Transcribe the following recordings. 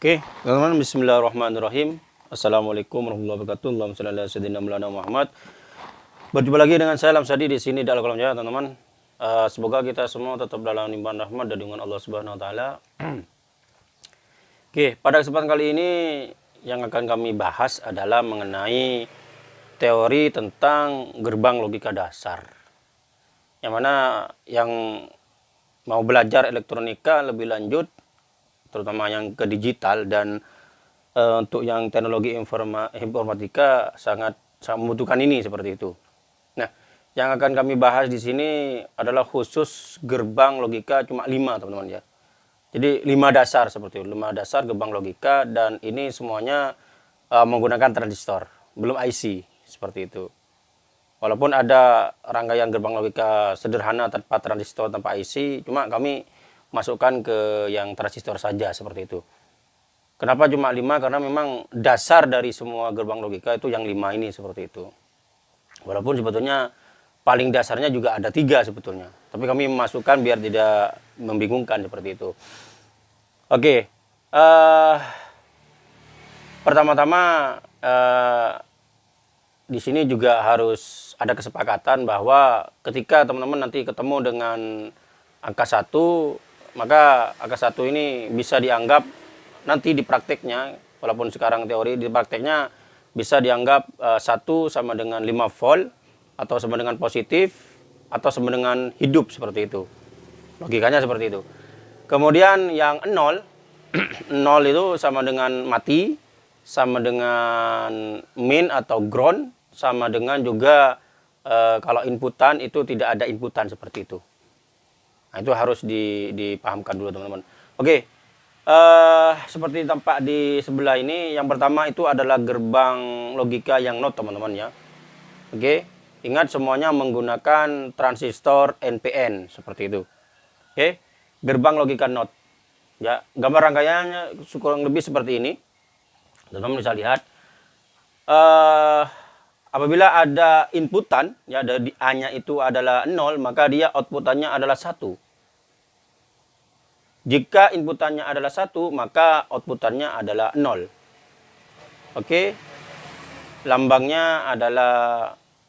Oke, teman-teman bismillahirrahmanirrahim. Assalamualaikum warahmatullahi wabarakatuh. Allahumma shalli ala sayyidina Muhammad. Berjumpa lagi dengan saya Lamsadi di sini di Al Jaya, teman-teman. Uh, semoga kita semua tetap dalam limpahan rahmat dan dengan Allah Subhanahu wa taala. Oke, pada kesempatan kali ini yang akan kami bahas adalah mengenai teori tentang gerbang logika dasar. Yang mana yang mau belajar elektronika lebih lanjut terutama yang ke digital dan e, untuk yang teknologi informa, informatika sangat sangat membutuhkan ini seperti itu. Nah, yang akan kami bahas di sini adalah khusus gerbang logika cuma lima teman-teman ya. Jadi lima dasar seperti itu, lima dasar gerbang logika dan ini semuanya e, menggunakan transistor, belum IC seperti itu. Walaupun ada rangkaian gerbang logika sederhana tanpa transistor, tanpa IC, cuma kami masukkan ke yang transistor saja seperti itu. Kenapa cuma 5? Karena memang dasar dari semua gerbang logika itu yang 5 ini seperti itu. Walaupun sebetulnya paling dasarnya juga ada tiga sebetulnya. Tapi kami masukkan biar tidak membingungkan seperti itu. Oke, uh, pertama-tama uh, di sini juga harus ada kesepakatan bahwa ketika teman-teman nanti ketemu dengan angka satu maka angka satu ini bisa dianggap nanti di prakteknya walaupun sekarang teori di prakteknya bisa dianggap uh, satu sama dengan 5 volt atau sama dengan positif atau sama dengan hidup seperti itu. Logikanya seperti itu. Kemudian yang nol nol itu sama dengan mati sama dengan min atau ground sama dengan juga uh, kalau inputan itu tidak ada inputan seperti itu Nah, itu harus dipahamkan dulu teman-teman. Oke, uh, seperti tampak di sebelah ini, yang pertama itu adalah gerbang logika yang not teman-teman ya. Oke, ingat semuanya menggunakan transistor NPN seperti itu. Oke, gerbang logika not. Ya, gambar rangkaiannya kurang lebih seperti ini. Teman-teman bisa lihat. Uh, Apabila ada inputan, ya dari A-nya itu adalah 0, maka dia outputannya adalah 1. Jika inputannya adalah 1, maka outputannya adalah 0. Oke. Lambangnya adalah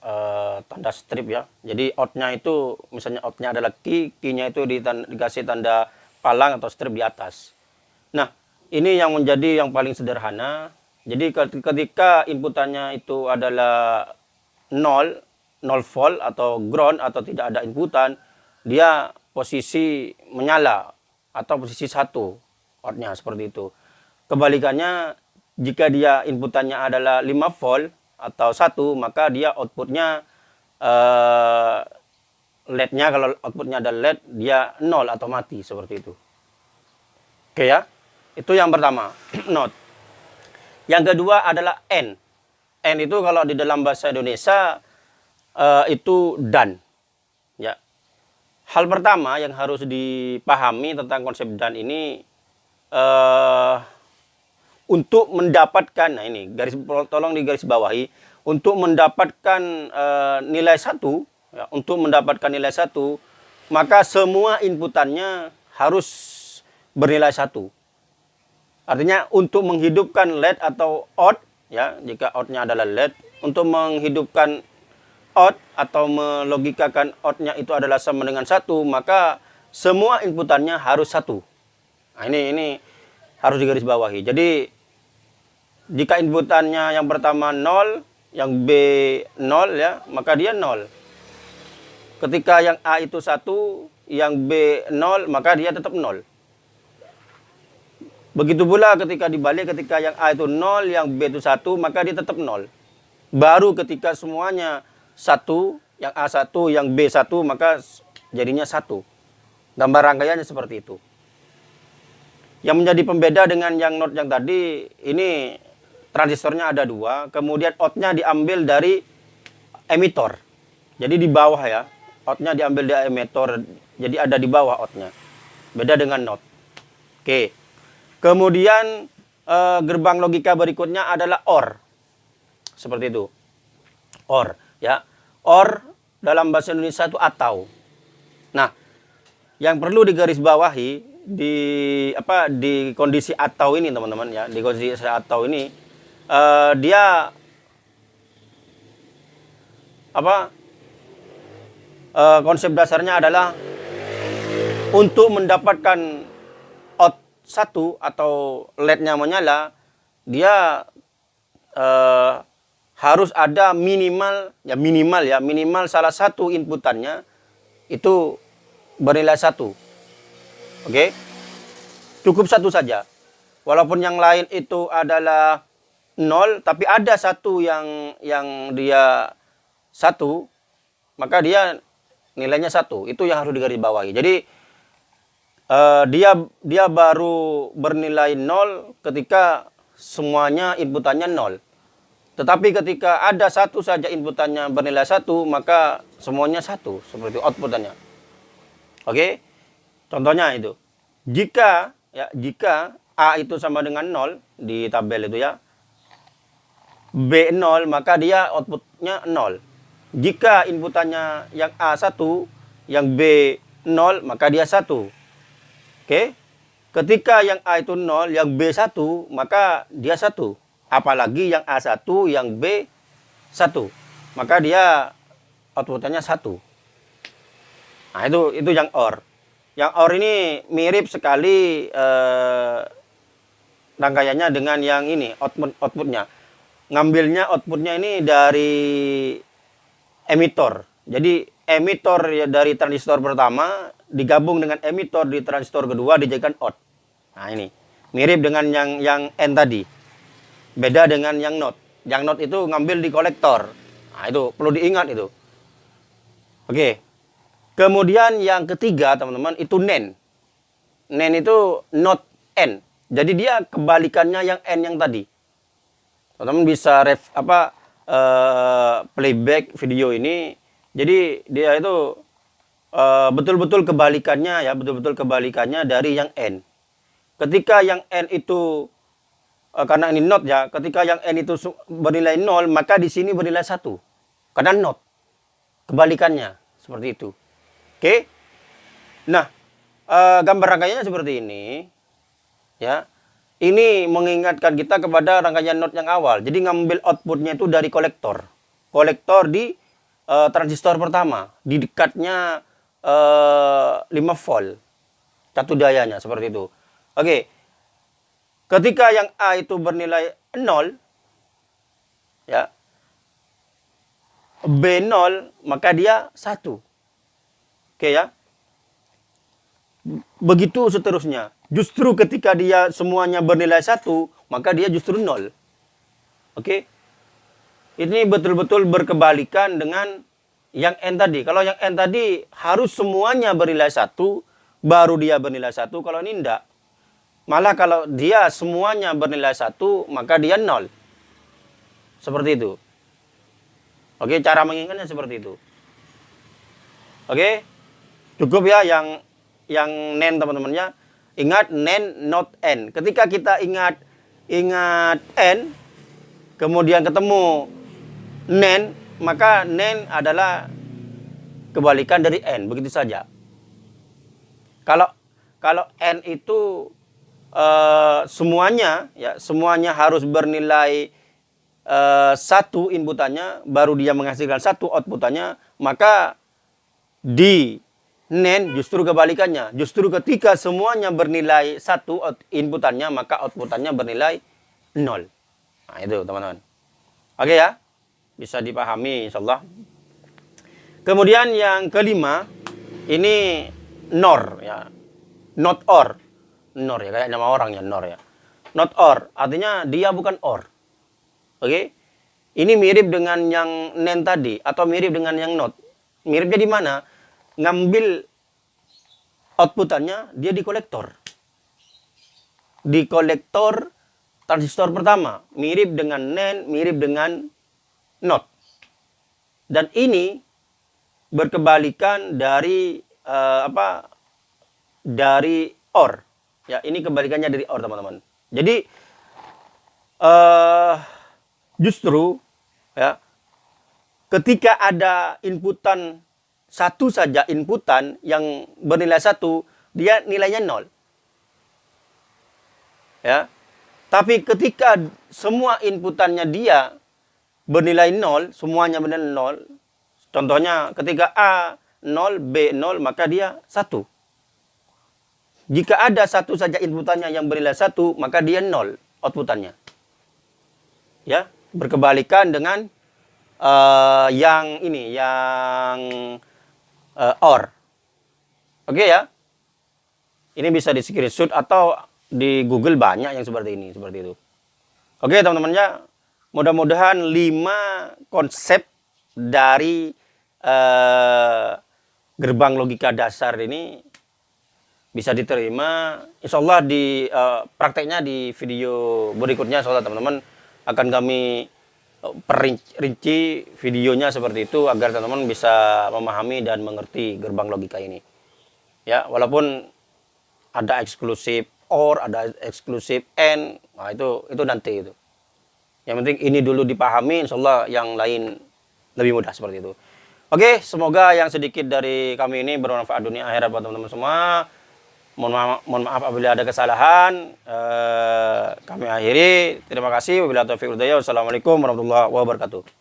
uh, tanda strip ya. Jadi out-nya itu, misalnya out-nya adalah key, key-nya itu dikasih tanda palang atau strip di atas. Nah, ini yang menjadi yang paling sederhana jadi ketika inputannya itu adalah 0, 0 volt atau ground atau tidak ada inputan, dia posisi menyala atau posisi satu outnya seperti itu. Kebalikannya jika dia inputannya adalah 5 volt atau satu maka dia outputnya uh, LED-nya kalau outputnya ada LED dia 0 atau mati seperti itu. Oke ya, itu yang pertama, note. Yang kedua adalah N. N itu kalau di dalam bahasa Indonesia uh, itu dan. Ya. Hal pertama yang harus dipahami tentang konsep dan ini uh, untuk mendapatkan nah ini garis tolong di garis bawahi untuk mendapatkan uh, nilai satu ya, untuk mendapatkan nilai satu maka semua inputannya harus bernilai satu Artinya untuk menghidupkan LED atau out, ya jika outnya adalah LED, untuk menghidupkan out atau melogikakan outnya itu adalah sama dengan satu, maka semua inputannya harus satu. Nah ini ini harus digaris bawahi. Jadi jika inputannya yang pertama 0, yang B 0 ya, maka dia 0. Ketika yang A itu satu, yang B 0, maka dia tetap 0. Begitu pula ketika dibalik ketika yang A itu 0, yang B itu 1, maka dia tetap 0. Baru ketika semuanya 1, yang A1, yang B1, maka jadinya 1. Gambar rangkaiannya seperti itu. Yang menjadi pembeda dengan yang not yang tadi, ini transistornya ada dua, kemudian outnya diambil dari emitor. Jadi di bawah ya, outnya diambil dari emitor, jadi ada di bawah outnya. Beda dengan not. Oke. Kemudian eh, gerbang logika berikutnya adalah OR. Seperti itu. OR, ya. OR dalam bahasa Indonesia itu atau. Nah, yang perlu digarisbawahi di apa di kondisi atau ini teman-teman ya di kondisi atau ini uh, dia apa uh, konsep dasarnya adalah untuk mendapatkan satu atau lednya menyala dia uh, harus ada minimal ya minimal ya minimal salah satu inputannya itu bernilai satu. Oke? Okay? cukup satu saja. Walaupun yang lain itu adalah nol tapi ada satu yang yang dia satu maka dia nilainya satu. Itu yang harus digarisbawahi. Jadi uh, dia dia baru bernilai nol ketika semuanya inputannya nol tetapi ketika ada satu saja inputannya bernilai satu, maka semuanya satu, seperti outputannya. Oke, contohnya itu. Jika ya jika A itu sama dengan 0 di tabel itu ya, B 0, maka dia outputnya 0. Jika inputannya yang A 1, yang B 0, maka dia 1. Oke, ketika yang A itu 0, yang B 1, maka dia 1 apalagi yang A1 yang B1 maka dia outputannya satu. Nah itu itu yang OR. Yang OR ini mirip sekali eh, rangkaiannya dengan yang ini output outputnya. Ngambilnya outputnya ini dari emitor jadi emitor ya dari transistor pertama digabung dengan emitor di transistor kedua dijadikan out nah ini mirip dengan yang yang N tadi Beda dengan yang not. Yang not itu ngambil di kolektor. Nah, itu perlu diingat itu. Oke. Kemudian yang ketiga, teman-teman, itu nen. Nen itu not n. Jadi dia kebalikannya yang n yang tadi. Teman-teman bisa ref apa uh, playback video ini. Jadi dia itu eh, betul-betul uh, kebalikannya ya, betul-betul kebalikannya dari yang n. Ketika yang n itu uh, karena ini not ya, ketika yang n itu bernilai 0, maka di sini bernilai 1. Karena not. Kebalikannya, seperti itu. Oke. Nah, uh, gambar rangkaiannya seperti ini. Ya. Ini mengingatkan kita kepada rangkaian not yang awal. Jadi ngambil outputnya itu dari kolektor. Kolektor di uh, transistor pertama. Di dekatnya uh, 5 volt. Satu dayanya, seperti itu. Oke. Ketika yang A itu bernilai 0, ya, B 0, maka dia 1. Oke ya. Begitu seterusnya. Justru ketika dia semuanya bernilai 1, maka dia justru 0. Oke. Ini betul-betul berkebalikan dengan yang N tadi. Kalau yang N tadi harus semuanya bernilai 1, baru dia bernilai 1. Kalau ini enggak. Malah kalau dia semuanya bernilai satu, maka dia nol. Seperti itu. Oke, cara mengingatnya seperti itu. Oke, cukup ya yang yang nen teman-temannya. Ingat nen not n. Ketika kita ingat ingat n, kemudian ketemu nen, maka nen adalah kebalikan dari n. Begitu saja. Kalau kalau n itu uh, semuanya ya semuanya harus bernilai uh, satu inputannya baru dia menghasilkan satu outputannya maka di NAND justru kebalikannya justru ketika semuanya bernilai satu inputannya maka outputannya bernilai nol nah itu teman-teman oke ya bisa dipahami insyaallah kemudian yang kelima ini NOR ya not OR Nor ya, kayak nama orang ya, Nor ya. Not or, artinya dia bukan or. Oke? Okay? Ini mirip dengan yang nen tadi atau mirip dengan yang not. Miripnya di mana? Ngambil outputannya dia di kolektor. Di kolektor transistor pertama, mirip dengan nen, mirip dengan not. Dan ini berkebalikan dari uh, apa? Dari or. Ya, ini kebalikannya dari OR, teman-teman. Jadi uh, justru ya ketika ada inputan satu saja inputan yang bernilai satu, dia nilainya nol. Ya. Tapi ketika semua inputannya dia bernilai nol, semuanya bernilai nol. Contohnya ketika A 0, B 0, maka dia satu. Jika ada satu saja inputannya yang bernilai satu, maka dia nol outputannya. Ya, berkebalikan dengan uh, yang ini, yang uh, OR. Oke ya. Ini bisa di screenshot atau di Google banyak yang seperti ini, seperti itu. Oke, teman-teman ya. Mudah-mudahan lima konsep dari uh, gerbang logika dasar ini bisa diterima. Insya Allah di uh, prakteknya di video berikutnya, soalnya teman-teman akan kami perinci videonya seperti itu agar teman-teman bisa memahami dan mengerti gerbang logika ini. Ya, walaupun ada eksklusif OR, ada eksklusif N, nah itu itu nanti itu. Yang penting ini dulu dipahami, insya Allah yang lain lebih mudah seperti itu. Oke, semoga yang sedikit dari kami ini bermanfaat dunia akhirat buat teman-teman semua. Mohon maaf, mohon maaf apabila ada kesalahan. Eh, kami akhiri. Terima kasih. Wabillahi taufiq Wassalamualaikum warahmatullahi wabarakatuh.